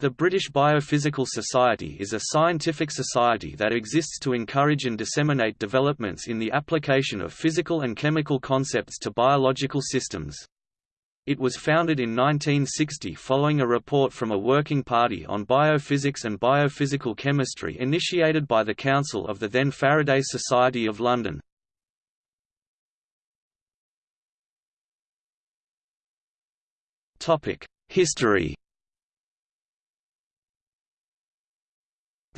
The British Biophysical Society is a scientific society that exists to encourage and disseminate developments in the application of physical and chemical concepts to biological systems. It was founded in 1960 following a report from a working party on biophysics and biophysical chemistry initiated by the Council of the then Faraday Society of London. History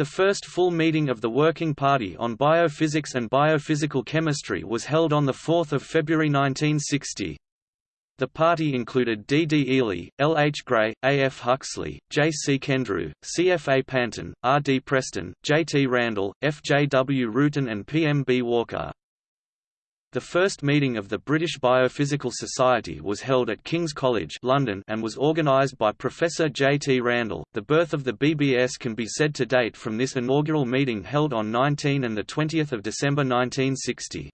The first full meeting of the Working Party on Biophysics and Biophysical Chemistry was held on 4 February 1960. The party included D. D. Eley, L. H. Gray, A. F. Huxley, J. C. Kendrew, C. F. A. Pantin, R. D. Preston, J. T. Randall, F. J. W. Roughton and P. M. B. Walker. The first meeting of the British Biophysical Society was held at King's College London and was organised by Professor J. T. Randall. The birth of the BBS can be said to date from this inaugural meeting held on 19 and 20 December 1960.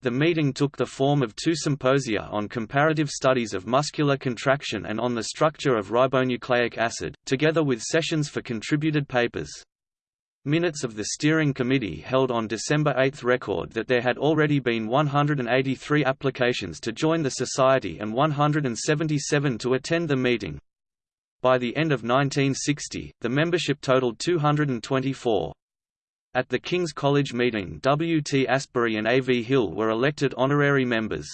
The meeting took the form of two symposia on comparative studies of muscular contraction and on the structure of ribonucleic acid, together with sessions for contributed papers. Minutes of the steering committee held on December 8 record that there had already been 183 applications to join the society and 177 to attend the meeting. By the end of 1960, the membership totaled 224. At the King's College meeting W. T. Astbury and A. V. Hill were elected honorary members.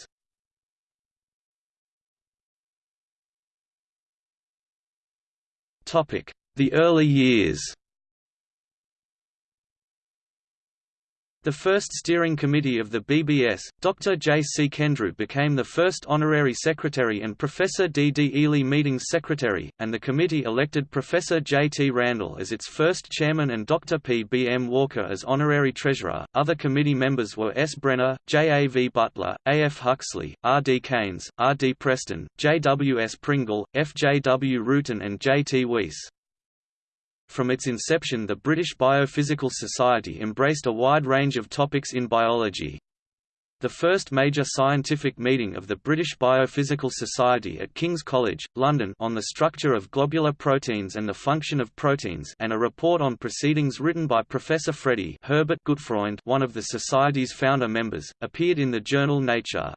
The early years The first steering committee of the BBS, Dr. J. C. Kendrew became the first honorary secretary and Professor D. D. Eley meetings secretary, and the committee elected Professor J. T. Randall as its first chairman and Dr. P. B. M. Walker as honorary treasurer. Other committee members were S. Brenner, J. A. V. Butler, A. F. Huxley, R. D. Keynes, R. D. Preston, J. W. S. Pringle, F. J. W. Roughton and J. T. Weiss. From its inception the British Biophysical Society embraced a wide range of topics in biology. The first major scientific meeting of the British Biophysical Society at King's College, London on the structure of globular proteins and the function of proteins and a report on proceedings written by Professor Freddie Herbert Gutfreund one of the Society's founder members, appeared in the journal Nature.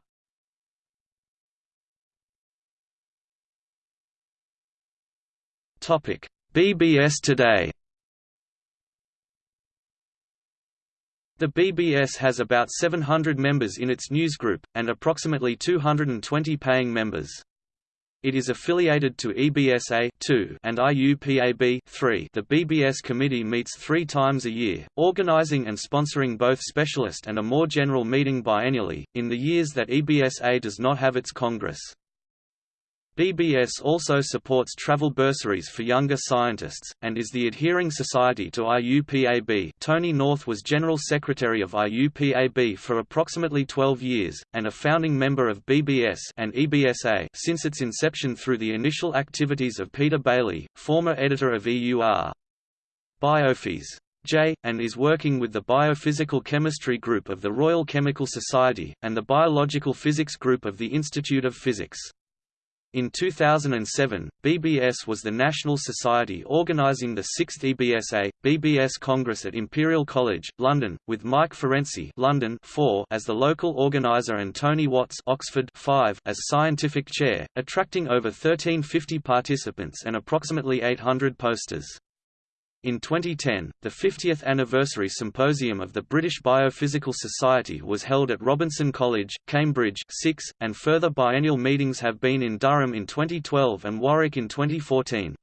BBS Today The BBS has about 700 members in its newsgroup, and approximately 220 paying members. It is affiliated to EBSA and IUPAB The BBS committee meets three times a year, organizing and sponsoring both specialist and a more general meeting biennially, in the years that EBSA does not have its congress. BBS also supports travel bursaries for younger scientists, and is the adhering society to IUPAB Tony North was General Secretary of IUPAB for approximately 12 years, and a founding member of BBS and EBSA since its inception through the initial activities of Peter Bayley, former editor of EUR. Biophys. J, and is working with the Biophysical Chemistry Group of the Royal Chemical Society, and the Biological Physics Group of the Institute of Physics. In 2007, BBS was the national society organising the 6th EBSA, BBS Congress at Imperial College, London, with Mike Ferenczi London 4 as the local organiser and Tony Watts Oxford 5 as scientific chair, attracting over 1350 participants and approximately 800 posters. In 2010, the 50th anniversary symposium of the British Biophysical Society was held at Robinson College, Cambridge 6, and further biennial meetings have been in Durham in 2012 and Warwick in 2014.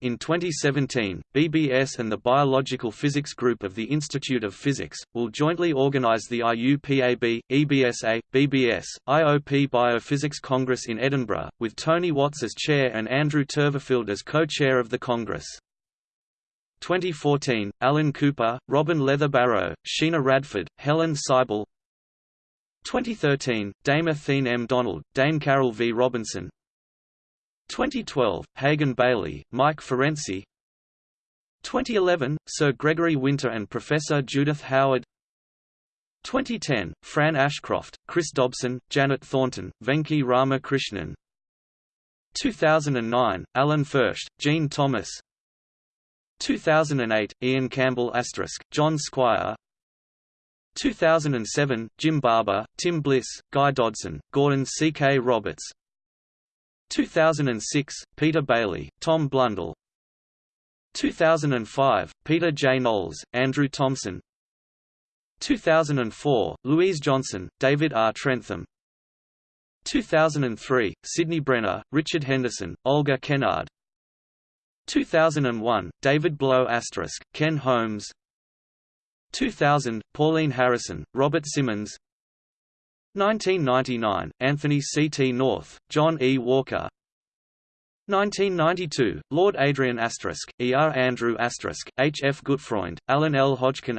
In 2017, BBS and the Biological Physics Group of the Institute of Physics, will jointly organise the IUPAB, EBSA, BBS, IOP Biophysics Congress in Edinburgh, with Tony Watts as chair and Andrew Turberfield as co-chair of the Congress. 2014, Alan Cooper, Robin Leatherbarrow, Sheena Radford, Helen Saibil. 2013, Dame Athene M. Donald, Dame Carol V. Robinson. 2012, Hagan Bayley, Mike Ferenczi. 2011, Sir Gregory Winter and Professor Judith Howard. 2010, Fran Ashcroft, Chris Dobson, Janet Thornton, Venki Ramakrishnan. 2009, Alan Fersht, Gene Thomas 2008, Ian Campbell John Squire 2007, Jim Barber, Tim Bliss, Guy Dodson, Gordon C. K. Roberts 2006, Peter Bayley, Tom Blundell 2005, Peter J. Knowles, Andrew Thompson 2004, Louise Johnson, David R. Trentham 2003, Sidney Brenner, Richard Henderson, Olga Kennard 2001, David Blow Ken Holmes 2000, Pauline Harrison, Robert Simmons 1999, Anthony C. T. North, John E. Walker 1992, Lord Adrian E. R. Andrew H. F. Gutfreund, Alan L. Hodgkin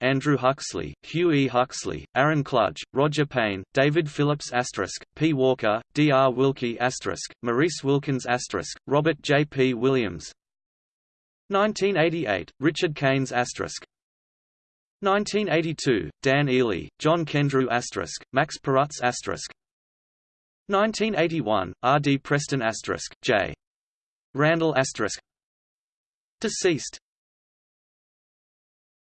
Andrew Huxley, Hugh E. Huxley, Aaron Klug, Roger Payne, David Phillips P. Walker, D. R. Wilkie Maurice Wilkins Robert J. P. Williams 1988, Richard Keynes 1982, Dan Eley, John Kendrew Max Perutz 1981, R. D. Preston J. Randall Deceased